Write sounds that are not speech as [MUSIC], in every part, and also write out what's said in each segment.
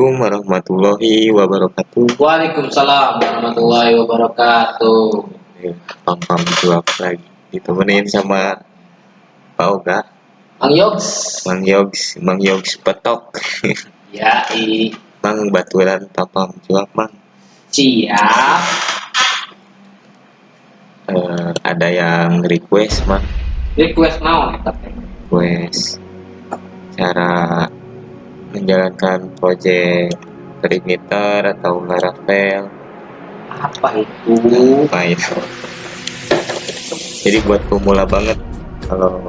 Assalamualaikum warahmatullahi wabarakatuh. Waalaikumsalam warahmatullahi wabarakatuh. Ya, pam-pam jual lagi. Ditemenin sama Pak Oga, Mang Yogs. Mang Yogs, Mang Yogs petok. [LAUGHS] Ya, i. Mang baturan papam jual Mang. Siap. Eh, ada yang request Mang, Request teh? request cara menjalankan proyek perimeter atau Laravel Apa itu? apa itu jadi buat pemula banget kalau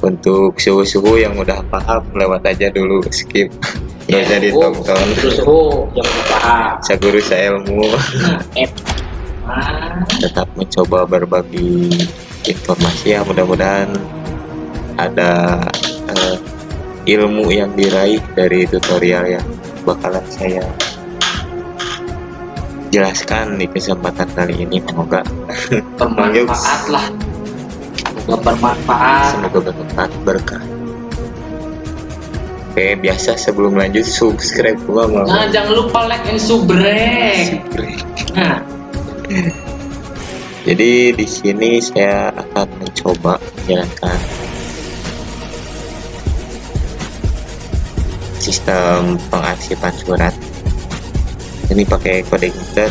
untuk suhu-suhu yang udah paham lewat aja dulu skip nggak usah ditonton Terus oh, yang paham. saguru saya ilmu Nah, et. Ah, tetap mencoba berbagi informasi ya mudah-mudahan ada eh, ilmu yang diraih dari tutorial yang bakalan saya jelaskan di kesempatan kali ini semoga [LAUGHS] bermanfaat lah. Semoga bermanfaat. semoga bermanfaat berkah oke biasa sebelum lanjut subscribe gua mau Nah, jangan lupa like and subrek. Nah, jadi di sini saya akan mencoba menjalankan sistem pengarsipan surat. Ini pakai kode inter.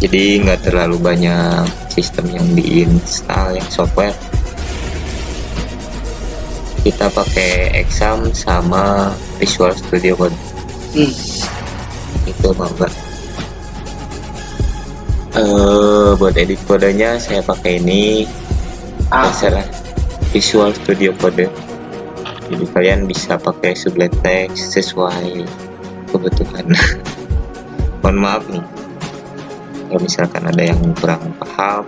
Jadi nggak terlalu banyak sistem yang diinstal yang software. Kita pakai exam sama Visual Studio Code. Hmm. itu mau nggak eh buat edit kodenya saya pakai ini. Ah, Visual Studio Code jadi kalian bisa pakai sublime text sesuai kebutuhan [LAUGHS] mohon maaf nih kalau misalkan ada yang kurang paham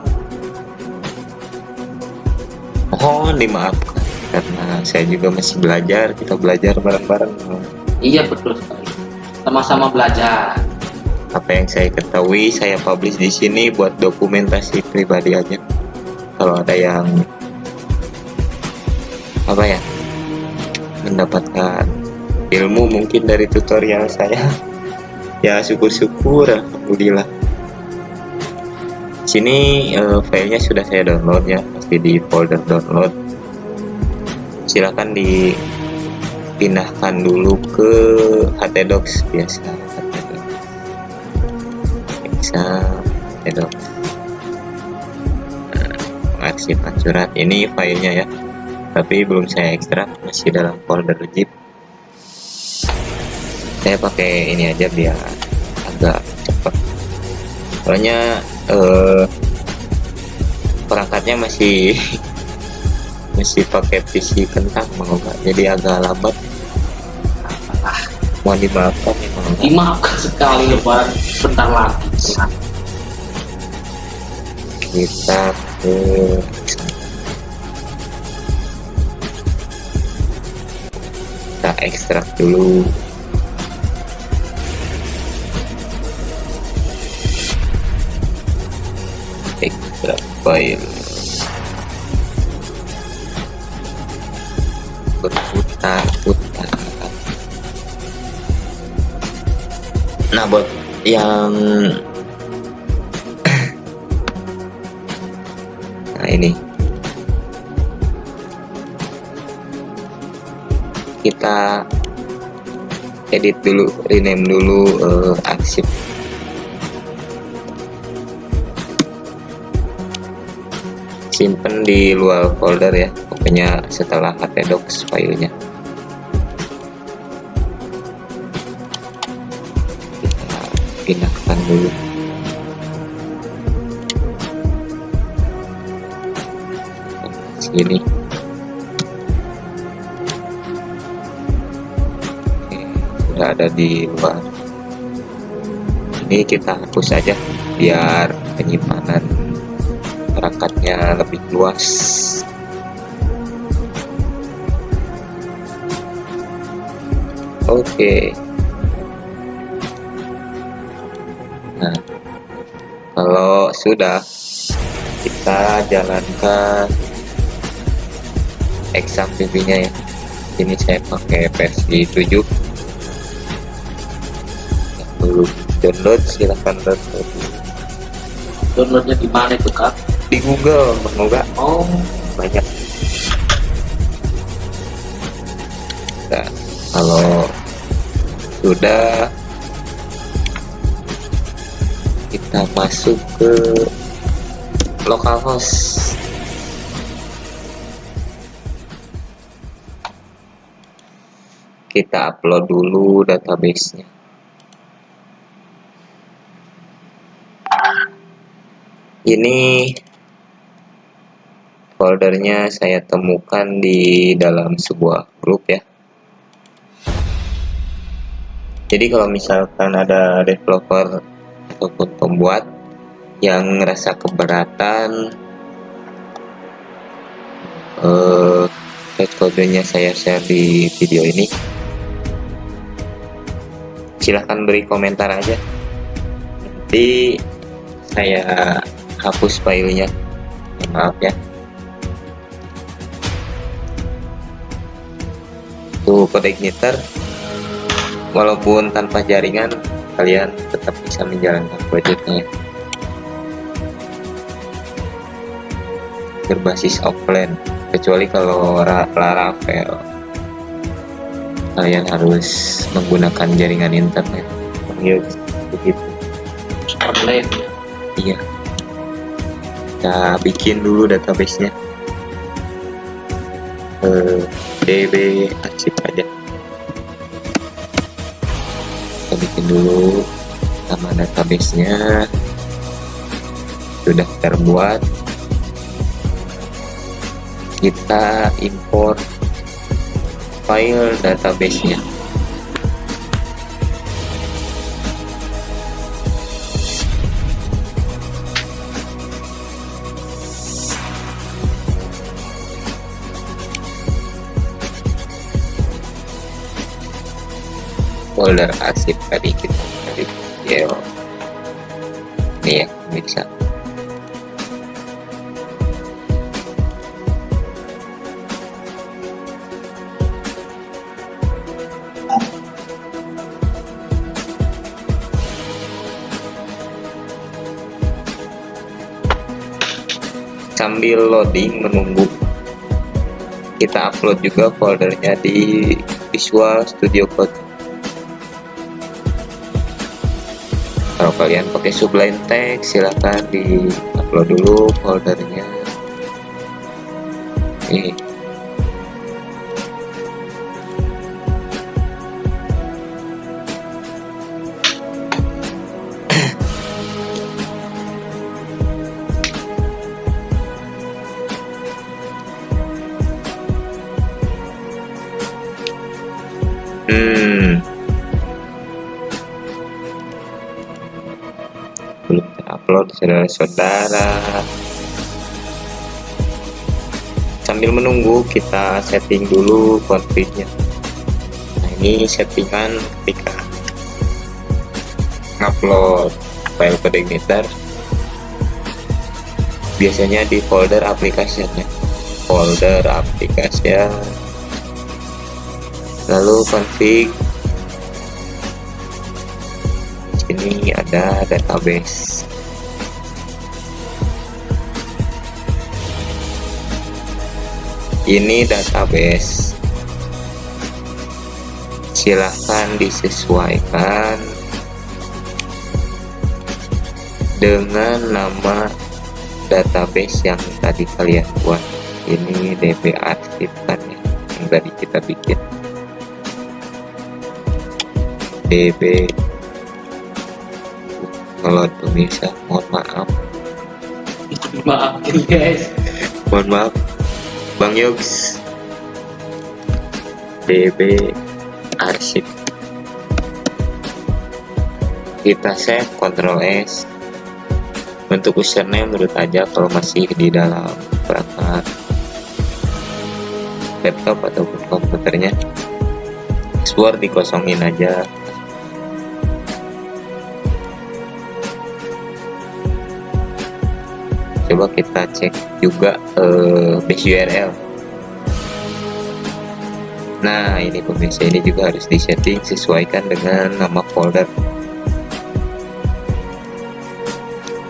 mohon dimaafkan karena saya juga masih belajar kita belajar bareng-bareng iya betul sekali. Sama-sama belajar. apa yang saya ketahui saya publish di sini buat dokumentasi pribadi aja kalau ada yang apa ya mendapatkan ilmu mungkin dari tutorial saya. [LAUGHS] Ya syukur-syukur alhamdulillah. Sini eh, filenya sudah saya download ya pasti di folder download. Silahkan dipindahkan dulu ke htdocs biasa htdocs bisa htdocs Nah, surat ini filenya ya tapi belum saya ekstrak masih dalam folder zip saya pakai ini aja biar agak cepat soalnya eh, perangkatnya masih [LAUGHS] masih pakai PC kentang mau nggak jadi agak lambat Apalah. mau dimaafkan ya mau Dimaafkan sekali lebaran bentar lagi. Kita ke ekstrak dulu. Ekstrak file. Berputar-putar nah buat yang [LAUGHS] nah ini kita edit dulu rename dulu eh, arsip simpen di luar folder ya pokoknya setelah htdocs filenya. Kita pindahkan dulu. Sini sudah ada di luar ini kita hapus saja biar penyimpanan perangkatnya lebih luas. Oke. Nah kalau sudah kita jalankan exam PV nya ya. Ini saya pakai versi 7 belum download silahkan download. Downloadnya di mana itu kak? Di Google semoga. Oh. Banyak. Nah, kalau sudah kita masuk ke localhost kita upload dulu databasenya ini foldernya saya temukan di dalam sebuah grup ya. Jadi kalau misalkan ada developer ataupun pembuat yang ngerasa keberatan eh, kodenya saya share di video ini silahkan beri komentar aja. Nanti saya hapus filenya. Maaf ya. Tuh kode igniter walaupun tanpa jaringan kalian tetap bisa menjalankan proyeknya berbasis offline kecuali kalau Laravel kalian harus menggunakan jaringan internet. Begitu. Online iya kita bikin dulu databasenya. Eh, db arsip aja. Kita bikin dulu nama databasenya. Sudah terbuat. Kita import file databasenya folder arsip tadi kita tadi ya ini ya bisa. Sambil loading menunggu. Kita upload juga foldernya di Visual Studio Code kalian pakai Sublime Text silahkan di upload dulu foldernya. Ini. Hmm terupload saudara-saudara. Sambil menunggu kita setting dulu config-nya nah ini settingan ketika ngupload file igniter biasanya di folder aplikasinya. Folder aplikasi lalu config. Sini ada database ini database. Silahkan disesuaikan dengan nama database yang tadi kalian buat. Ini db arsip kan ya yang tadi kita bikin. Db kalau pemirsa mohon maaf. Maaf guys. Mohon maaf Bang Yogs. Db arsip. Kita save Ctrl S. Untuk username menurut aja kalau masih di dalam perangkat laptop ataupun komputernya password dikosongin aja coba kita cek juga eh, base URL nah ini pemirsa ini juga harus disetting sesuaikan dengan nama folder.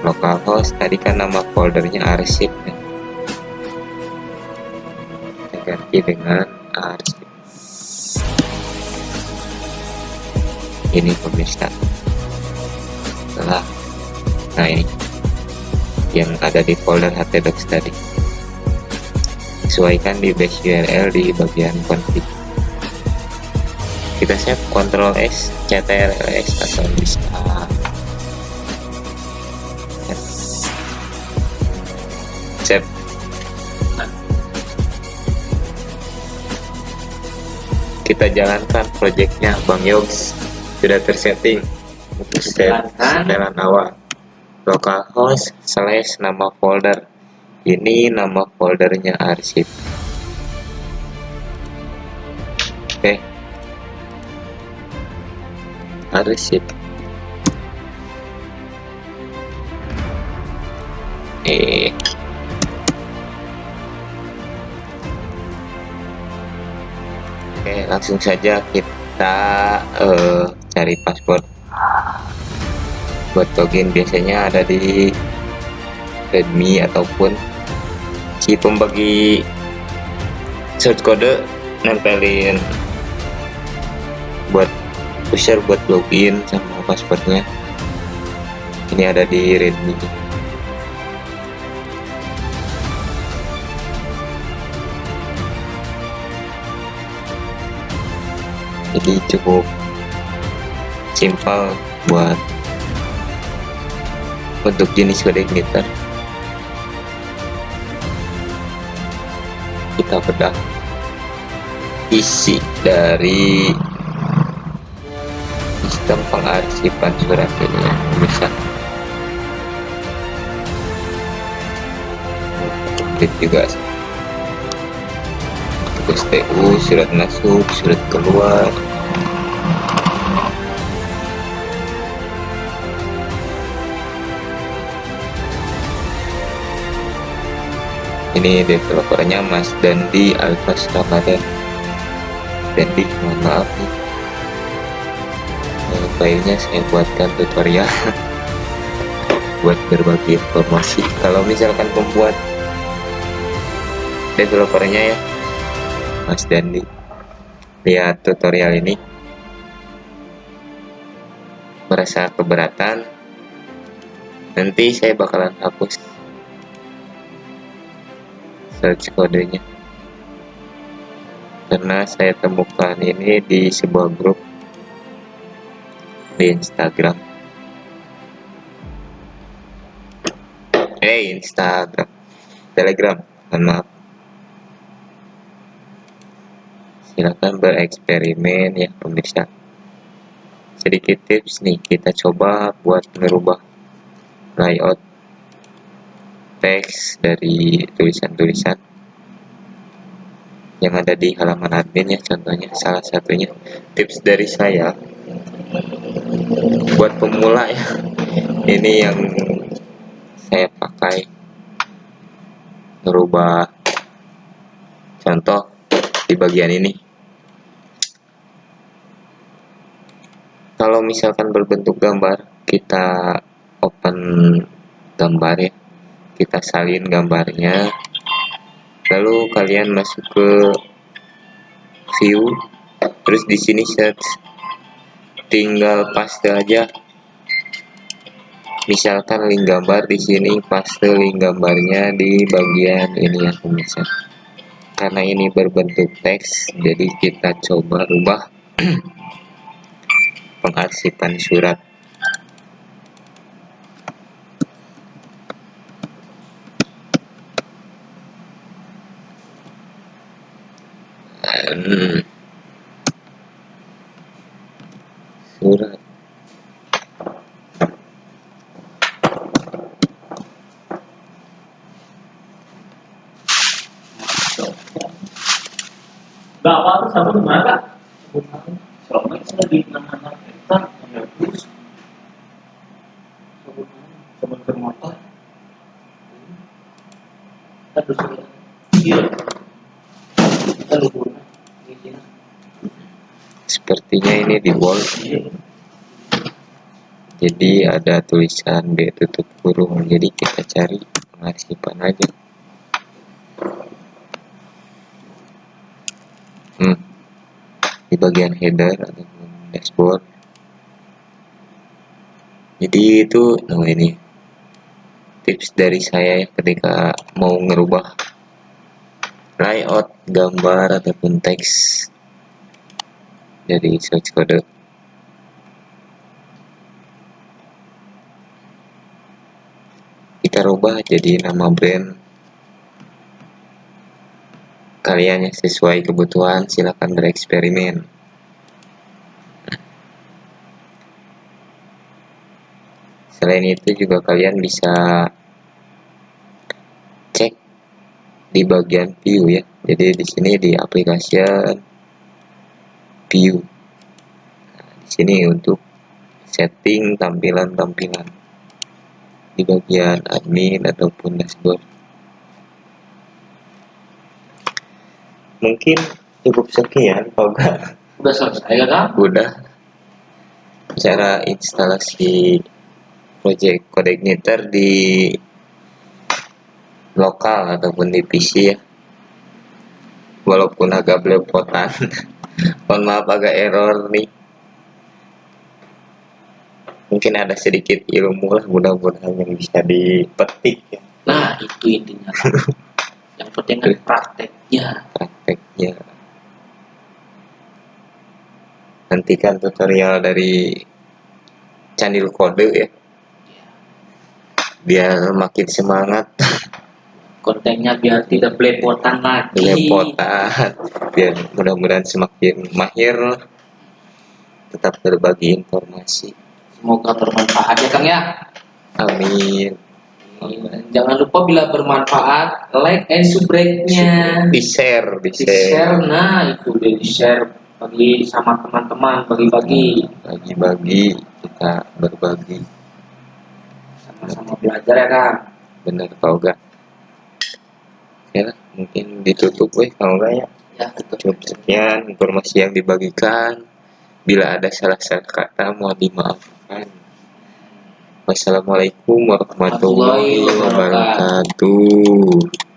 Localhost tadi kan nama foldernya arsip ya. kita ganti dengan arsip. Ini pemirsa. Setelah nah ini yang ada di folder htdocs tadi. Sesuaikan di base URL di bagian config kita save Ctrl S CTRL S atau bisa save. Kita jalankan projectnya Bang Yogs. Sudah tersetting untuk setelan awal localhost slash nama folder. Ini nama foldernya arsip oke. Arsip eh Oke, langsung saja kita eh, cari password buat login biasanya ada di Redmi ataupun si pembagi short code nempelin buat pusher buat login sama passwordnya. Ini ada di Redmi. Jadi cukup simpel buat untuk jenis kode emitter kita bedah isi dari sistem pengarsipan surat ini. Ya bisa juga. Tugas TU surat masuk surat keluar ini developernya Mas Dandi Alfas Ramadan Dandi mohon maaf nih. Eh, saya buatkan tutorial [LAUGHS] buat berbagi informasi. Kalau misalkan pembuat developernya ya Mas Dandi. Lihat tutorial ini merasa keberatan. Nanti saya bakalan hapus search kodenya. Karena saya temukan ini di sebuah grup di Instagram. Eh Instagram. Telegram maaf. Silakan bereksperimen ya pemirsa. Sedikit tips nih kita coba buat merubah layout teks dari tulisan-tulisan yang ada di halaman admin ya contohnya salah satunya tips dari saya buat pemula ya. [LAUGHS] Ini yang saya pakai merubah contoh di bagian ini. Kalau misalkan berbentuk gambar kita open gambar ya kita salin gambarnya. Lalu kalian masuk ke view. Terus di sini search. Tinggal paste aja. Misalkan link gambar di sini paste link gambarnya di bagian ini ya pemirsa. Karena ini berbentuk teks jadi kita coba rubah [CLEARS THROAT] pengarsipan surat Hmm. surat Bapak tuh sabun mana? Soalnya saya lagi anak-anak kita menebus sabun? Sabun bermotor. Bersurat. Iya. Kita lupa. Iya. Sepertinya ini di wall jadi ada tulisan B tutup kurung. Jadi kita cari pengasipan aja. Hmm. di bagian header ataupun dashboard. Jadi itu nah ini. Tips dari saya ya ketika mau ngerubah layout gambar ataupun teks dari source code kita rubah jadi nama brand. Kalian yang sesuai kebutuhan silahkan bereksperimen. Selain itu juga kalian bisa cek di bagian view ya. Jadi di sini di application view nah, di sini untuk setting tampilan-tampilan. Di bagian admin ataupun dashboard. Mungkin cukup sekian kalau enggak Udah selesai ya kan? udah. Cara instalasi project Codeigniter di lokal ataupun di PC ya. Walaupun agak belepotan [LAUGHS] mohon maaf agak error nih. Mungkin ada sedikit ilmu lah mudah-mudahan yang bisa dipetik ya. Nah, itu intinya. [LAUGHS] Yang penting kan prakteknya. prakteknya. Nantikan tutorial dari Candil Kode ya. Biar makin semangat [LAUGHS] Kontennya biar tidak belepotan lagi. belepotan. Biar mudah-mudahan semakin mahir tetap berbagi informasi. Semoga bermanfaat ya Kang ya. amin. Jangan lupa bila bermanfaat like and subscribe-nya. di share di Di share, share nah itu dia di share bagi sama teman-teman bagi-bagi. Bagi-bagi kita berbagi. Sama-sama belajar ya Kang. bener kalau enggak ya mungkin ditutup weh kalau enggak ya. Ya, cukup sekian informasi yang dibagikan. Bila ada salah-salah kata mohon dimaafkan. Wassalamualaikum warahmatullahi wabarakatuh